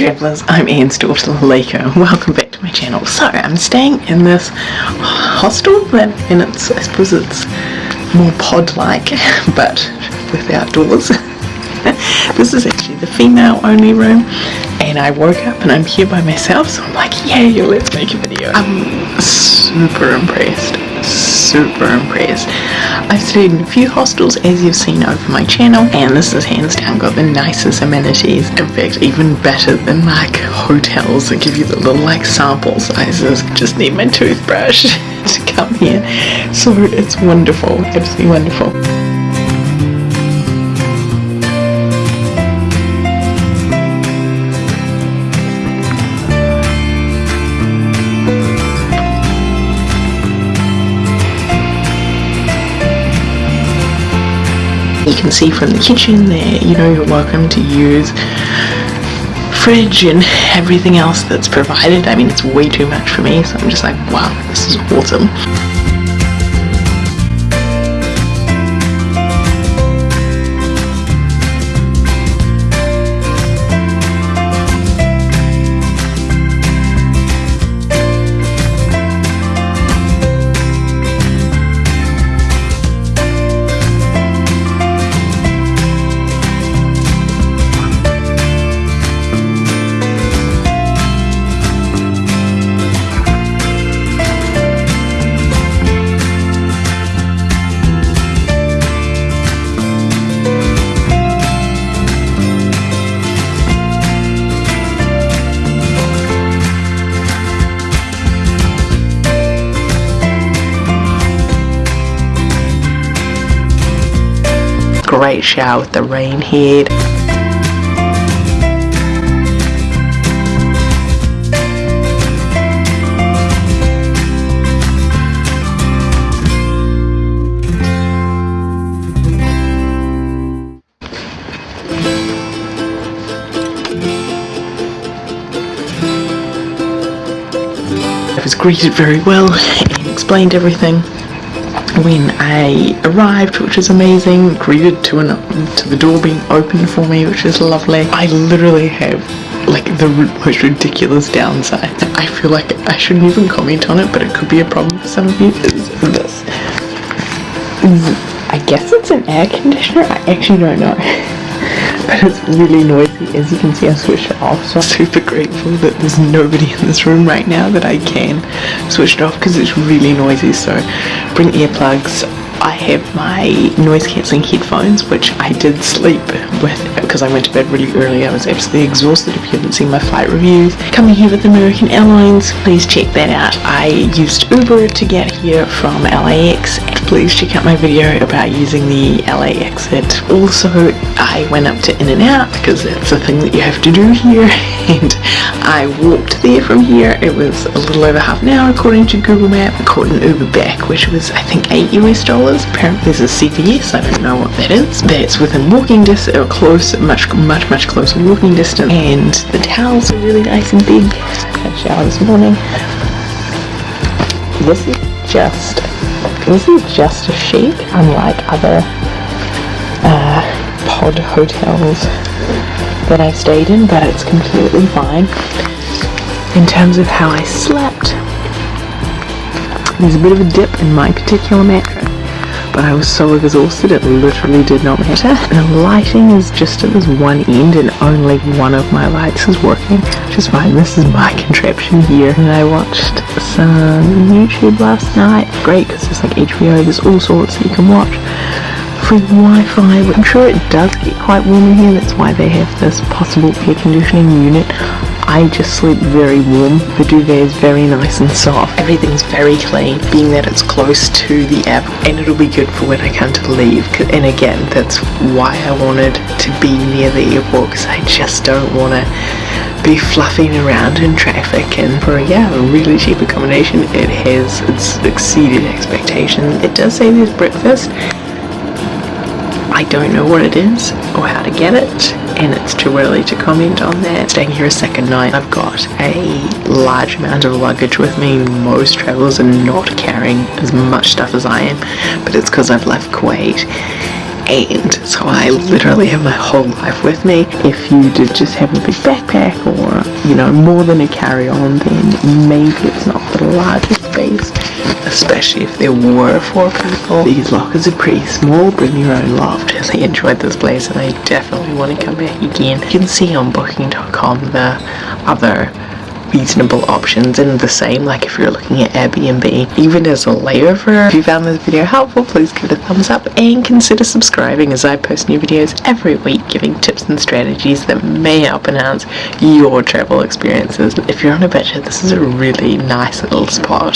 travellers, I'm Anne's daughter Lalika. Welcome back to my channel. So I'm staying in this hostel that and it's I suppose it's more pod like but with outdoors. this is actually the female only room and I woke up and I'm here by myself so I'm like yay let's make a video. I'm super impressed super impressed. I've stayed in a few hostels as you've seen over my channel and this is hands down got the nicest amenities. In fact even better than like hotels that give you the little like sample sizes. Just need my toothbrush to come here. So it's wonderful, absolutely wonderful. You can see from the kitchen there, you know, you're welcome to use fridge and everything else that's provided. I mean, it's way too much for me, so I'm just like, wow, this is awesome. Great shower with the rain. I was greeted very well and explained everything when I arrived, which is amazing, greeted to, an, to the door being opened for me, which is lovely. I literally have like the most ridiculous downside. I feel like I shouldn't even comment on it, but it could be a problem for some of you, is this. I guess it's an air conditioner, I actually don't know. but it's really noisy as you can see I switched it off so I'm super grateful that there's nobody in this room right now that I can switch it off because it's really noisy so bring earplugs I have my noise cancelling headphones which I did sleep with because I went to bed really early. I was absolutely exhausted if you haven't seen my flight reviews. Coming here with American Airlines, please check that out. I used Uber to get here from LAX. Please check out my video about using the LA exit. Also, I went up to In-N-Out because that's a thing that you have to do here and I walked there from here. It was a little over half an hour according to Google Map. I caught an Uber back which was I think 8 US dollars. Apparently there's a CVS, I don't know what that is. That's within walking distance or uh, close much, much, much closer walking distance. And the towels are really nice and big. I had a shower this morning. This is just, this is just a sheet, unlike other uh, pod hotels that I've stayed in, but it's completely fine. In terms of how I slept, there's a bit of a dip in my particular mattress but I was so exhausted it literally did not matter. The lighting is just at this one end and only one of my lights is working, which is fine. This is my contraption here. And I watched some YouTube last night. Great because it's like HBO, there's all sorts that you can watch. Free Wi-Fi, I'm sure it does get quite warm in here, that's why they have this possible air conditioning unit. I just sleep very warm. The duvet is very nice and soft. Everything's very clean, being that it's close to the app, and it'll be good for when I come to leave. And again, that's why I wanted to be near the airport, because I just don't want to be fluffing around in traffic and for yeah a really cheap accommodation it has it's exceeded expectations it does say there's breakfast I don't know what it is or how to get it and it's too early to comment on that. Staying here a second night, I've got a large amount of luggage with me. Most travelers are not carrying as much stuff as I am, but it's because I've left Kuwait contained. So I literally have my whole life with me. If you did just have a big backpack or, you know, more than a carry-on, then maybe it's not the largest space. Especially if there were four people. These lockers are pretty small, bring your own loft. I enjoyed this place and I definitely want to come back again. You can see on booking.com the other reasonable options and the same like if you're looking at Airbnb even as a layover. If you found this video helpful please give it a thumbs up and consider subscribing as I post new videos every week giving tips and strategies that may help enhance your travel experiences. If you're on a budget this is a really nice little spot.